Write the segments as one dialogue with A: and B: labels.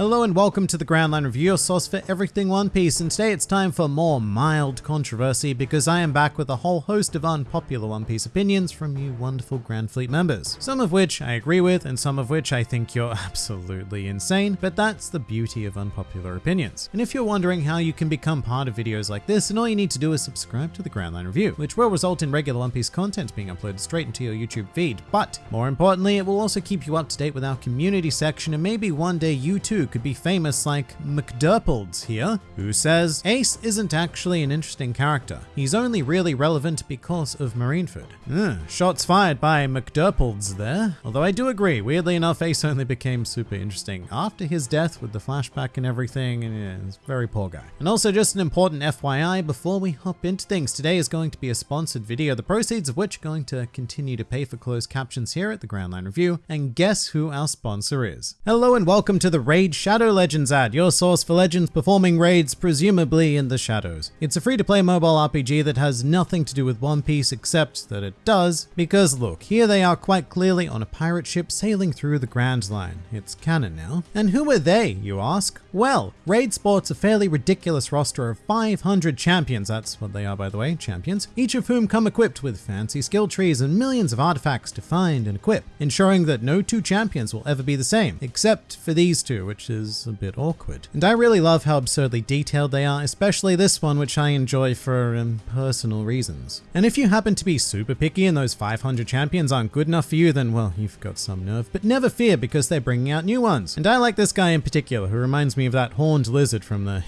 A: Hello and welcome to the Grand Line Review, your source for everything One Piece, and today it's time for more mild controversy because I am back with a whole host of unpopular One Piece opinions from you wonderful Grand Fleet members. Some of which I agree with, and some of which I think you're absolutely insane, but that's the beauty of unpopular opinions. And if you're wondering how you can become part of videos like this, then all you need to do is subscribe to the Grand Line Review, which will result in regular One Piece content being uploaded straight into your YouTube feed. But more importantly, it will also keep you up to date with our community section, and maybe one day you too could be famous like McDurples here, who says Ace isn't actually an interesting character. He's only really relevant because of Marineford. Ugh, shots fired by McDurples there. Although I do agree, weirdly enough, Ace only became super interesting after his death with the flashback and everything, and yeah, he's a very poor guy. And also just an important FYI before we hop into things, today is going to be a sponsored video, the proceeds of which are going to continue to pay for closed captions here at the Grand Line Review, and guess who our sponsor is? Hello and welcome to the Raid Shadow Legends ad, your source for legends performing raids presumably in the shadows. It's a free-to-play mobile RPG that has nothing to do with One Piece except that it does, because look, here they are quite clearly on a pirate ship sailing through the Grand Line. It's canon now. And who are they, you ask? Well, Raid sports a fairly ridiculous roster of 500 champions, that's what they are by the way, champions, each of whom come equipped with fancy skill trees and millions of artifacts to find and equip, ensuring that no two champions will ever be the same, except for these two, which is a bit awkward. And I really love how absurdly detailed they are, especially this one, which I enjoy for um, personal reasons. And if you happen to be super picky and those 500 champions aren't good enough for you, then well, you've got some nerve. But never fear because they're bringing out new ones. And I like this guy in particular, who reminds me of that horned lizard from the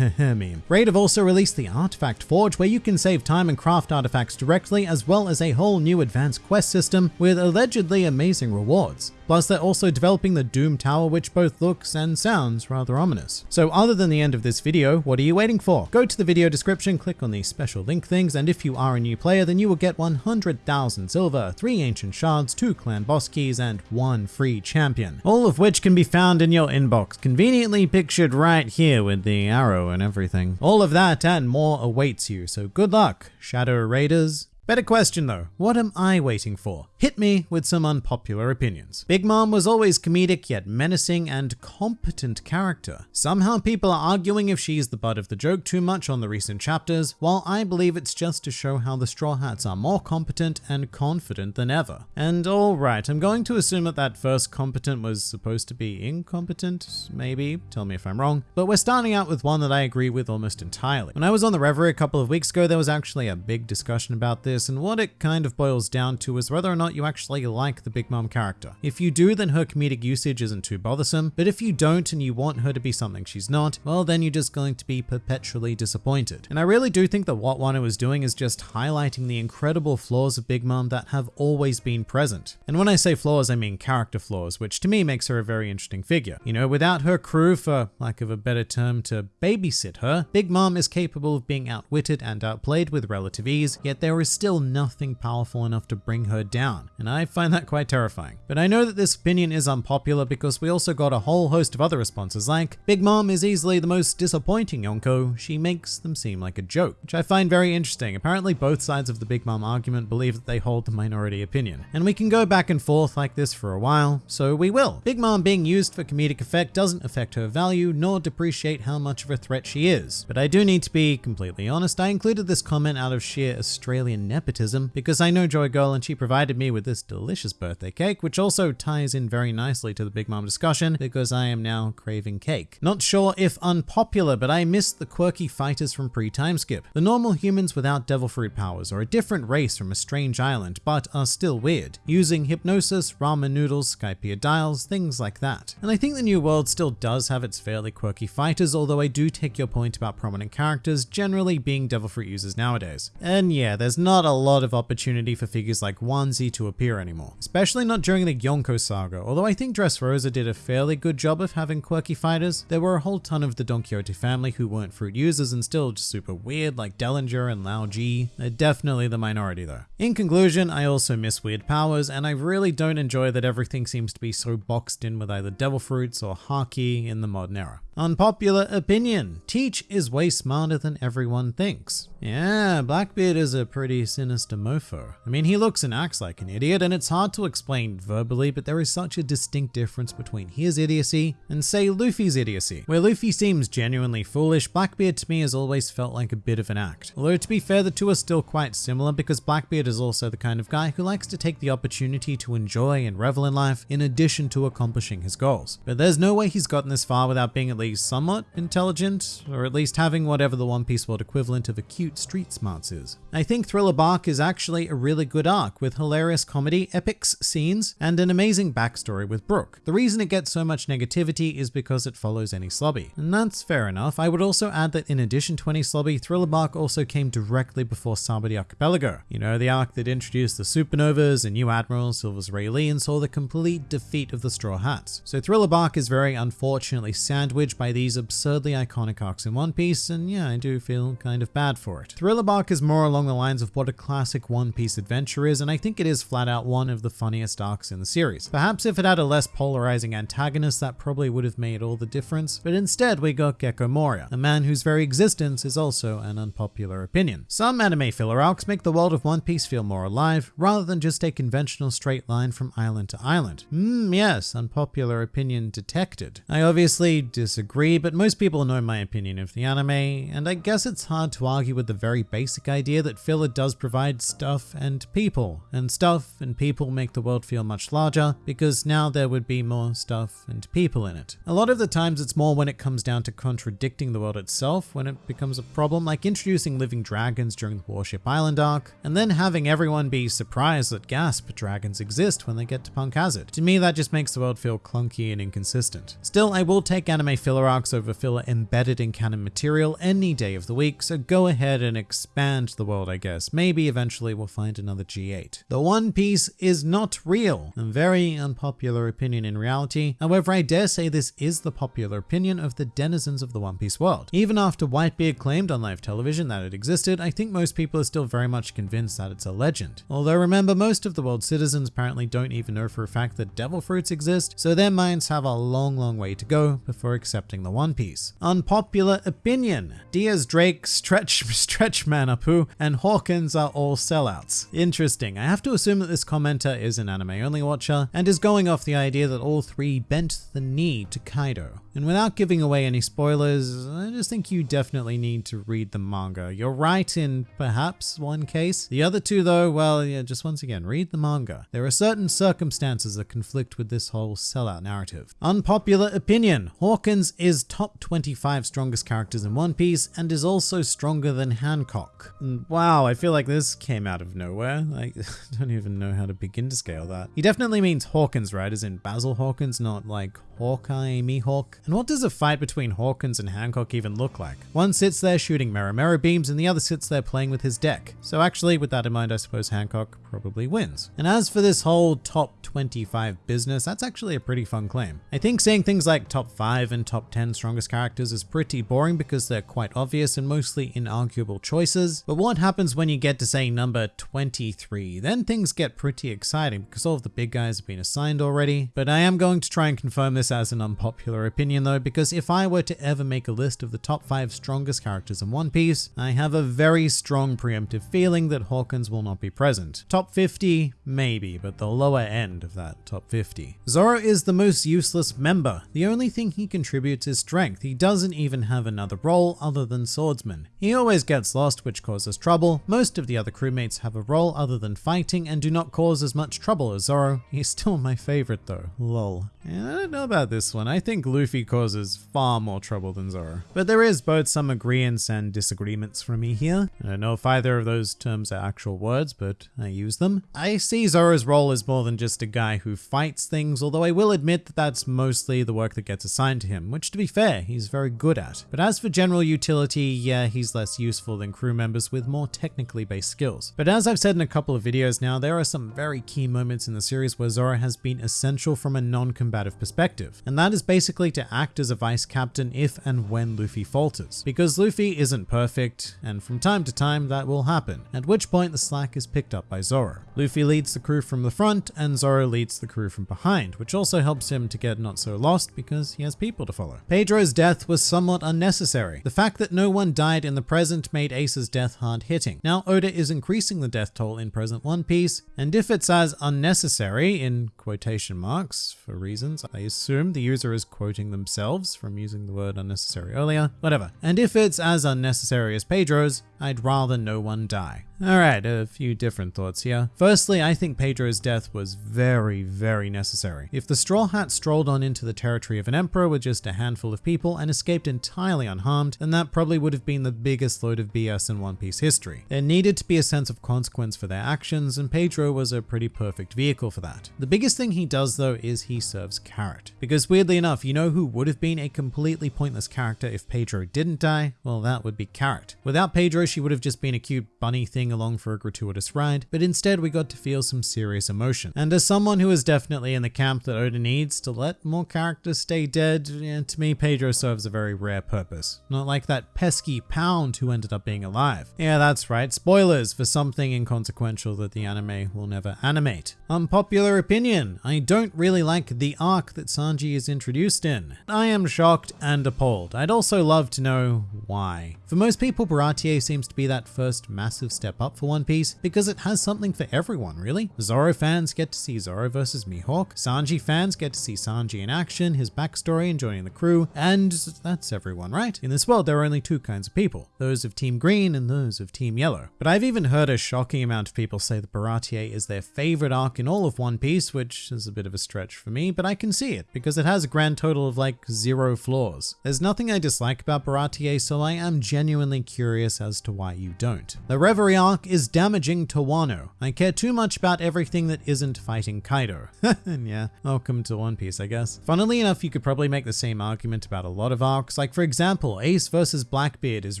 A: meme. Raid have also released the Artifact Forge, where you can save time and craft artifacts directly, as well as a whole new advanced quest system with allegedly amazing rewards. Plus, they're also developing the Doom Tower, which both looks and sounds rather ominous. So other than the end of this video, what are you waiting for? Go to the video description, click on the special link things, and if you are a new player, then you will get 100,000 silver, 3 ancient shards, 2 clan boss keys, and 1 free champion. All of which can be found in your inbox, conveniently pictured right here with the arrow and everything. All of that and more awaits you, so good luck, Shadow Raiders. Better question though, what am I waiting for? Hit me with some unpopular opinions. Big Mom was always comedic yet menacing and competent character. Somehow people are arguing if she's the butt of the joke too much on the recent chapters, while I believe it's just to show how the Straw Hats are more competent and confident than ever. And alright, I'm going to assume that that first competent was supposed to be incompetent, maybe, tell me if I'm wrong, but we're starting out with one that I agree with almost entirely. When I was on the Reverie a couple of weeks ago, there was actually a big discussion about this and what it kind of boils down to is whether or not you actually like the Big Mom character. If you do, then her comedic usage isn't too bothersome, but if you don't and you want her to be something she's not, well then you're just going to be perpetually disappointed. And I really do think that what Wano is doing is just highlighting the incredible flaws of Big Mom that have always been present. And when I say flaws, I mean character flaws, which to me makes her a very interesting figure. You know, without her crew, for lack of a better term, to babysit her, Big Mom is capable of being outwitted and outplayed with relative ease, yet there is still still nothing powerful enough to bring her down, and I find that quite terrifying. But I know that this opinion is unpopular because we also got a whole host of other responses like, Big Mom is easily the most disappointing Yonko, she makes them seem like a joke, which I find very interesting. Apparently both sides of the Big Mom argument believe that they hold the minority opinion. And we can go back and forth like this for a while, so we will. Big Mom being used for comedic effect doesn't affect her value nor depreciate how much of a threat she is. But I do need to be completely honest, I included this comment out of sheer Australian nepotism because I know Joy Girl and she provided me with this delicious birthday cake, which also ties in very nicely to the Big Mom discussion because I am now craving cake. Not sure if unpopular, but I missed the quirky fighters from pre-time skip. The normal humans without devil fruit powers are a different race from a strange island, but are still weird, using hypnosis, ramen noodles, Skypiea dials, things like that. And I think the new world still does have its fairly quirky fighters, although I do take your point about prominent characters generally being devil fruit users nowadays. And yeah, there's not a a lot of opportunity for figures like Wanze to appear anymore, especially not during the Yonko saga, although I think Dressrosa did a fairly good job of having quirky fighters. There were a whole ton of the Don Quixote family who weren't fruit users and still just super weird like Dellinger and Lao G. They're definitely the minority though. In conclusion, I also miss weird powers and I really don't enjoy that everything seems to be so boxed in with either devil fruits or haki in the modern era. Unpopular opinion. Teach is way smarter than everyone thinks. Yeah, Blackbeard is a pretty sinister mofo. I mean, he looks and acts like an idiot, and it's hard to explain verbally, but there is such a distinct difference between his idiocy and, say, Luffy's idiocy. Where Luffy seems genuinely foolish, Blackbeard to me has always felt like a bit of an act. Although, to be fair, the two are still quite similar because Blackbeard is also the kind of guy who likes to take the opportunity to enjoy and revel in life in addition to accomplishing his goals. But there's no way he's gotten this far without being at least somewhat intelligent, or at least having whatever the One Piece world equivalent of acute street smarts is. I think Thriller Bark is actually a really good arc with hilarious comedy, epics scenes, and an amazing backstory with Brook. The reason it gets so much negativity is because it follows Enies Lobby. And that's fair enough. I would also add that in addition to Enies Lobby, Thriller Bark also came directly before Sabaody Archipelago. You know, the arc that introduced the Supernovas and new Admiral Silvers Rayleigh and saw the complete defeat of the Straw Hats. So Thriller Bark is very unfortunately sandwiched by these absurdly iconic arcs in One Piece, and yeah, I do feel kind of bad for it. Thriller Bark is more along the lines of what a classic One Piece adventure is, and I think it is flat out one of the funniest arcs in the series. Perhaps if it had a less polarizing antagonist, that probably would have made all the difference, but instead we got Gecko Moria, a man whose very existence is also an unpopular opinion. Some anime filler arcs make the world of One Piece feel more alive, rather than just a conventional straight line from island to island. Hmm, yes, unpopular opinion detected. I obviously disagree, but most people know my opinion of the anime, and I guess it's hard to argue with the very basic idea that filler does provide stuff and people, and stuff and people make the world feel much larger because now there would be more stuff and people in it. A lot of the times it's more when it comes down to contradicting the world itself when it becomes a problem, like introducing living dragons during the Warship Island arc, and then having everyone be surprised that gasp dragons exist when they get to Punk Hazard. To me, that just makes the world feel clunky and inconsistent. Still, I will take anime filler arcs over filler embedded in canon material any day of the week, so go ahead and expand the world, I guess. Maybe eventually we'll find another G8. The One Piece is not real, a very unpopular opinion in reality. However, I dare say this is the popular opinion of the denizens of the One Piece world. Even after Whitebeard claimed on live television that it existed, I think most people are still very much convinced that it's a legend. Although remember, most of the world's citizens apparently don't even know for a fact that devil fruits exist, so their minds have a long, long way to go before accepting the One Piece. Unpopular opinion. Diaz Drake, Stretch, Stretch Man Apoo, and Hawkins are all sellouts. Interesting. I have to assume that this commenter is an anime only watcher and is going off the idea that all three bent the knee to Kaido. And without giving away any spoilers, I just think you definitely need to read the manga. You're right in perhaps one case. The other two though, well, yeah, just once again, read the manga. There are certain circumstances that conflict with this whole sellout narrative. Unpopular opinion. Hawkins is top 25 strongest characters in One Piece and is also stronger than Hancock. And wow, I feel like this came out of nowhere. Like, I don't even know how to begin to scale that. He definitely means Hawkins, right? As in Basil Hawkins, not like Hawkeye, Mihawk. And what does a fight between Hawkins and Hancock even look like? One sits there shooting Mero beams and the other sits there playing with his deck. So actually, with that in mind, I suppose Hancock probably wins. And as for this whole top 25 business, that's actually a pretty fun claim. I think saying things like top 5 and top 10 strongest characters is pretty boring because they're quite obvious and mostly inarguable choices. But what happens when you get to say number 23? Then things get pretty exciting because all of the big guys have been assigned already. But I am going to try and confirm this as an unpopular opinion though, because if I were to ever make a list of the top 5 strongest characters in One Piece, I have a very strong preemptive feeling that Hawkins will not be present. Top 50, maybe, but the lower end of that top 50. Zoro is the most useless member. The only thing he contributes is strength. He doesn't even have another role other than swordsman. He always gets lost, which causes trouble. Most of the other crewmates have a role other than fighting and do not cause as much trouble as Zoro. He's still my favorite though. Lol. Yeah, I don't know about this one. I think Luffy causes far more trouble than Zoro. But there is both some agreements and disagreements from me here. I don't know if either of those terms are actual words, but I use them. I see Zoro's role as more than just a guy who fights things, although I will admit that that's mostly the work that gets assigned to him, which to be fair, he's very good at. But as for general utility, yeah, he's less useful than crew members with more technically based skills. But as I've said in a couple of videos now, there are some very key moments in the series where Zoro has been essential from a non-combative perspective, and that is basically to act as a vice captain if and when Luffy falters. Because Luffy isn't perfect, and from time to time that will happen, at which point the slack is picked up by Zoro. Zoro. Luffy leads the crew from the front and Zoro leads the crew from behind, which also helps him to get not so lost because he has people to follow. Pedro's death was somewhat unnecessary. The fact that no one died in the present made Ace's death hard hitting. Now Oda is increasing the death toll in present One Piece, and if it's as unnecessary, in quotation marks, for reasons, I assume the user is quoting themselves from using the word unnecessary earlier, whatever. And if it's as unnecessary as Pedro's, I'd rather no one die. Alright, a few different thoughts here. Firstly, I think Pedro's death was very, very necessary. If the Straw Hat strolled on into the territory of an emperor with just a handful of people and escaped entirely unharmed, then that probably would have been the biggest load of BS in One Piece history. There needed to be a sense of consequence for their actions, and Pedro was a pretty perfect vehicle for that. The biggest thing he does though is he serves Carrot. Because weirdly enough, you know who would have been a completely pointless character if Pedro didn't die? Well, that would be Carrot. Without Pedro, she would have just been a cute bunny thing along for a gratuitous ride, but instead we got to feel some serious emotion. And as someone who is definitely in the camp that Oda needs to let more characters stay dead, yeah, to me Pedro serves a very rare purpose. Not like that pesky Pound who ended up being alive. Yeah, that's right, spoilers for something inconsequential that the anime will never animate. Unpopular opinion, I don't really like the arc that Sanji is introduced in. I am shocked and appalled. I'd also love to know why. For most people, Baratie seems to be that first massive step up for One Piece because it has something for everyone, really. Zoro fans get to see Zoro versus Mihawk, Sanji fans get to see Sanji in action, his backstory and joining the crew, and that's everyone, right? In this world, there are only two kinds of people, those of Team Green and those of Team Yellow. But I've even heard a shocking amount of people say that Baratie is their favorite arc in all of One Piece, which is a bit of a stretch for me, but I can see it because it has a grand total of like zero flaws. There's nothing I dislike about Baratie, so I am genuinely curious as to why you don't. The Reverie arc is damaging to Wano. I care too much about everything that isn't fighting Kaido. and yeah, welcome to One Piece, I guess. Funnily enough, you could probably make the same argument about a lot of arcs. Like for example, Ace versus Blackbeard is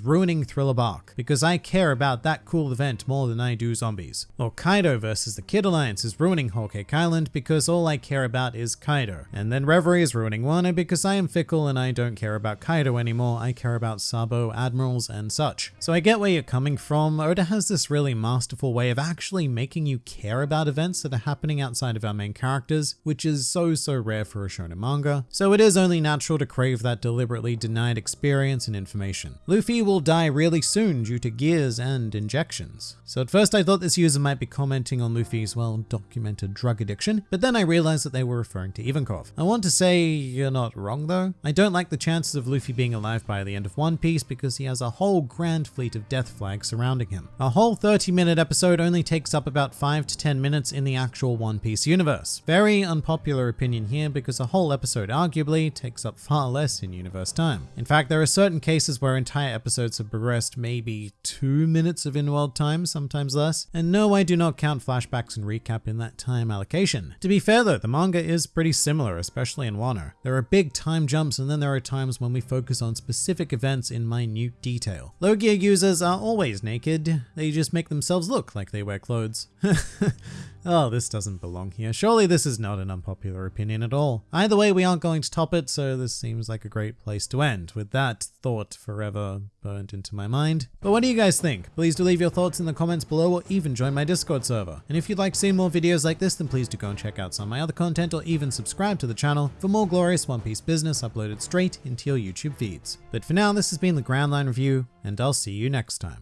A: ruining Thriller Bark because I care about that cool event more than I do zombies. Or Kaido versus the Kid Alliance is ruining Whole Cake Island because all I care about is Kaido. And then Reverie is ruining Wano because I am fickle and I don't care about Kaido anymore. I care about Sabo, Admirals, and such. So I get where you're coming from. Oda has this really masterful way of actually making you care about events that are happening outside of our main characters, which is so, so rare for a shonen manga. So it is only natural to crave that deliberately denied experience and information. Luffy will die really soon due to gears and injections. So at first I thought this user might be commenting on Luffy's well-documented drug addiction, but then I realized that they were referring to Ivankov. I want to say you're not wrong though. I don't like the chances of Luffy being alive by the end of One Piece because he has a whole grand fleet of death flags surrounding him. A whole 30 minute episode only takes up about 5 to 10 minutes in the actual One Piece universe. Very unpopular opinion here because a whole episode arguably takes up far less in universe time. In fact, there are certain cases where entire episodes have progressed maybe 2 minutes of in-world time, sometimes less. And no, I do not count flashbacks and recap in that time allocation. To be fair though, the manga is pretty similar, especially in Wano. There are big time jumps and then there are times when we focus on specific events in minute detail. Logia are always naked, they just make themselves look like they wear clothes. Oh, this doesn't belong here. Surely this is not an unpopular opinion at all. Either way, we aren't going to top it, so this seems like a great place to end, with that thought forever burnt into my mind. But what do you guys think? Please do leave your thoughts in the comments below or even join my Discord server. And if you'd like to see more videos like this, then please do go and check out some of my other content or even subscribe to the channel for more glorious One Piece business uploaded straight into your YouTube feeds. But for now, this has been the Grand Line Review, and I'll see you next time.